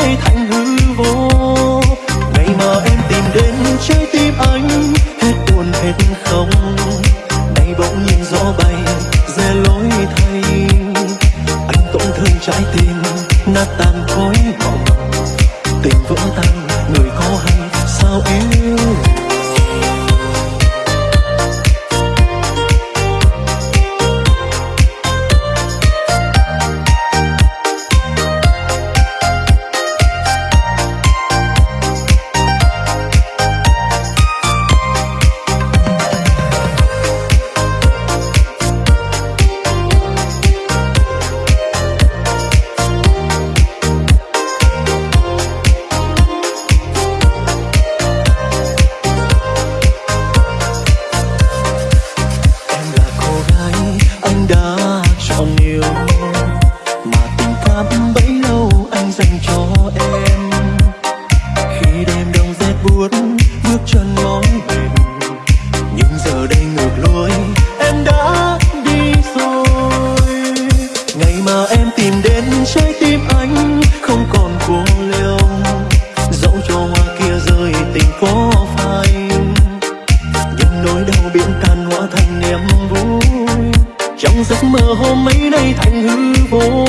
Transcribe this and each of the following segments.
nay thành hư vô. Ngày mà em tìm đến trái tim anh, hết buồn hết không nay bỗng nhìn gió bay, rẽ lối thay. Anh tổn thương trái tim, nát tan khói giấc mơ hôm ấy nay thành hư vô.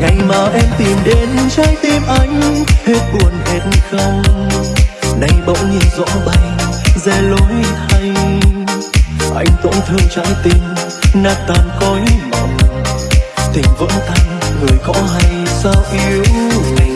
Ngày mà em tìm đến trái tim anh, hết buồn, hết không nay bỗng nhìn rõ bay, rẽ lối thay. anh tổn thương trái tim, nát tan cõi mộng tình vẫn tan, người có hay sao yêu mình?